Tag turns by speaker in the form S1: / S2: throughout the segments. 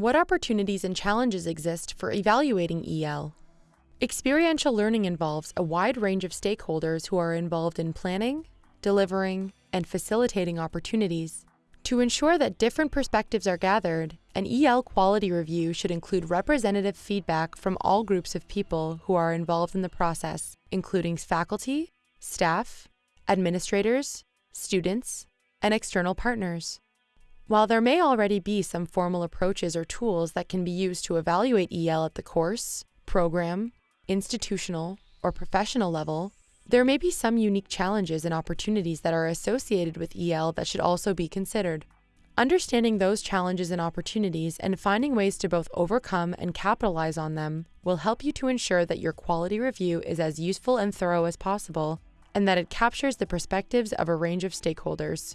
S1: What opportunities and challenges exist for evaluating EL? Experiential learning involves a wide range of stakeholders who are involved in planning, delivering, and facilitating opportunities. To ensure that different perspectives are gathered, an EL quality review should include representative feedback from all groups of people who are involved in the process, including faculty, staff, administrators, students, and external partners. While there may already be some formal approaches or tools that can be used to evaluate EL at the course, program, institutional, or professional level, there may be some unique challenges and opportunities that are associated with EL that should also be considered. Understanding those challenges and opportunities and finding ways to both overcome and capitalize on them will help you to ensure that your quality review is as useful and thorough as possible and that it captures the perspectives of a range of stakeholders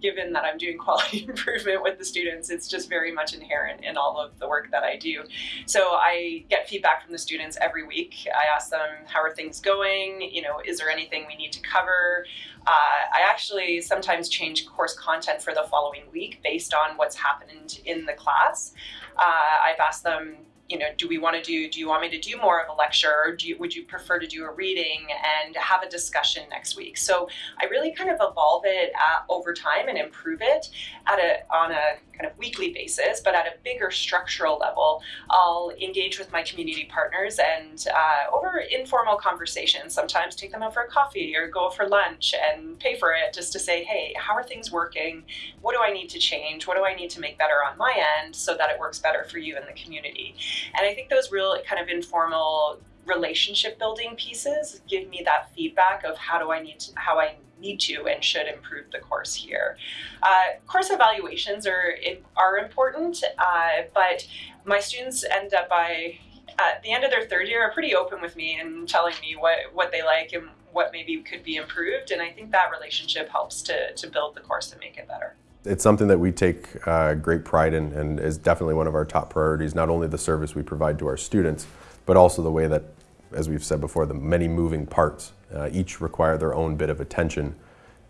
S2: given that I'm doing quality improvement with the students, it's just very much inherent in all of the work that I do. So I get feedback from the students every week. I ask them, how are things going? You know, is there anything we need to cover? Uh, I actually sometimes change course content for the following week based on what's happened in the class. Uh, I've asked them, you know, do we want to do, do you want me to do more of a lecture or do you, would you prefer to do a reading and have a discussion next week? So I really kind of evolve it at, over time and improve it at a, on a kind of weekly basis, but at a bigger structural level, I'll engage with my community partners and uh, over informal conversations, sometimes take them out for a coffee or go for lunch and pay for it just to say, hey, how are things working? What do I need to change? What do I need to make better on my end so that it works better for you and the community? And I think those real kind of informal relationship building pieces give me that feedback of how do I need to, how I need to and should improve the course here. Uh, course evaluations are are important, uh, but my students end up by at the end of their third year are pretty open with me and telling me what what they like and what maybe could be improved, and I think that relationship helps to to build the course and make it better.
S3: It's something that we take uh, great pride in and is definitely one of our top priorities, not only the service we provide to our students, but also the way that, as we've said before, the many moving parts uh, each require their own bit of attention.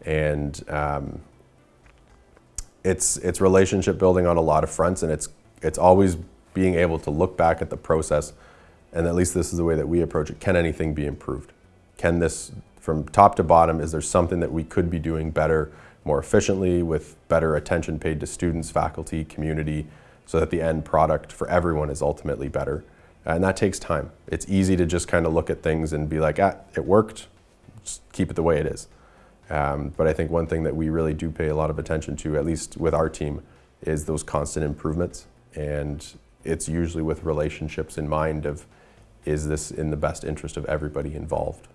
S3: And um, it's, it's relationship building on a lot of fronts and it's, it's always being able to look back at the process and at least this is the way that we approach it. Can anything be improved? Can this, from top to bottom, is there something that we could be doing better, more efficiently, with better attention paid to students, faculty, community, so that the end product for everyone is ultimately better? And that takes time. It's easy to just kind of look at things and be like, ah, it worked, just keep it the way it is. Um, but I think one thing that we really do pay a lot of attention to, at least with our team, is those constant improvements. And it's usually with relationships in mind of, is this in the best interest of everybody involved?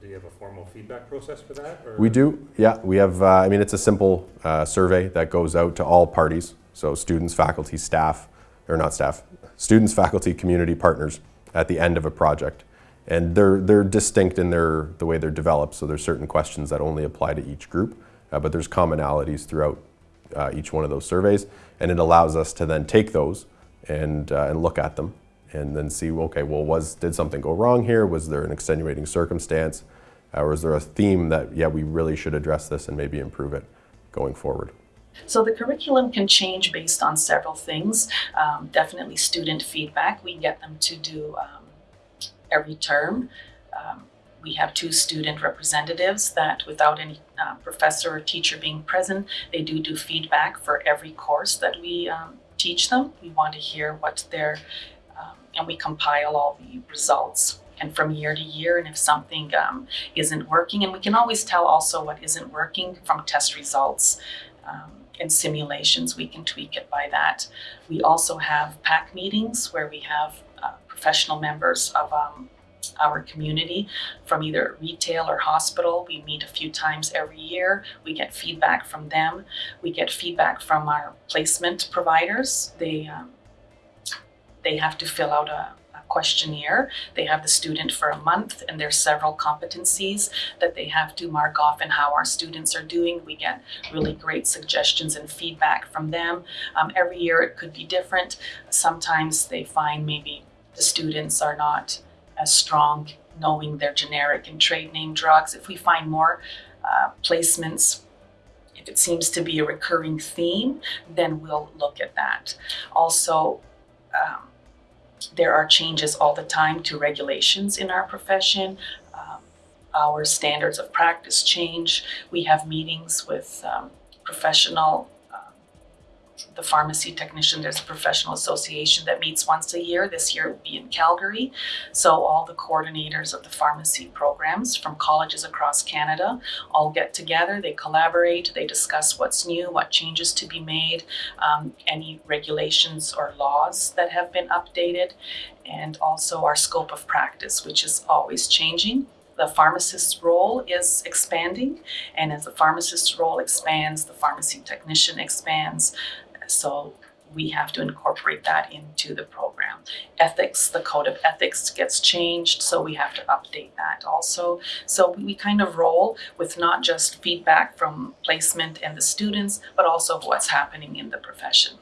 S4: Do you have a formal feedback process for that? Or?
S3: We do, yeah. We have, uh, I mean, it's a simple uh, survey that goes out to all parties. So students, faculty, staff, or not staff, students, faculty, community partners at the end of a project. And they're, they're distinct in their, the way they're developed, so there's certain questions that only apply to each group, uh, but there's commonalities throughout uh, each one of those surveys, and it allows us to then take those and, uh, and look at them and then see, okay, well, was, did something go wrong here? Was there an extenuating circumstance? Uh, or is there a theme that, yeah, we really should address this and maybe improve it going forward?
S5: So the curriculum can change based on several things. Um, definitely student feedback. We get them to do um, every term. Um, we have two student representatives that without any uh, professor or teacher being present, they do do feedback for every course that we um, teach them. We want to hear what their, and we compile all the results and from year to year and if something um, isn't working and we can always tell also what isn't working from test results um, and simulations we can tweak it by that we also have PAC meetings where we have uh, professional members of um, our community from either retail or hospital. We meet a few times every year. We get feedback from them. We get feedback from our placement providers. They, um, they have to fill out a, questionnaire. They have the student for a month and there's several competencies that they have to mark off and how our students are doing. We get really great suggestions and feedback from them. Um, every year it could be different. Sometimes they find maybe the students are not as strong knowing their generic and trade name drugs. If we find more uh, placements if it seems to be a recurring theme, then we'll look at that. Also, um, there are changes all the time to regulations in our profession. Um, our standards of practice change. We have meetings with um, professional, the pharmacy technician. There's a professional association that meets once a year. This year it will be in Calgary. So all the coordinators of the pharmacy programs from colleges across Canada all get together. They collaborate. They discuss what's new, what changes to be made, um, any regulations or laws that have been updated, and also our scope of practice, which is always changing the pharmacist's role is expanding, and as the pharmacist's role expands, the pharmacy technician expands. So we have to incorporate that into the program. Ethics, the code of ethics gets changed, so we have to update that also. So we kind of roll with not just feedback from placement and the students, but also what's happening in the profession.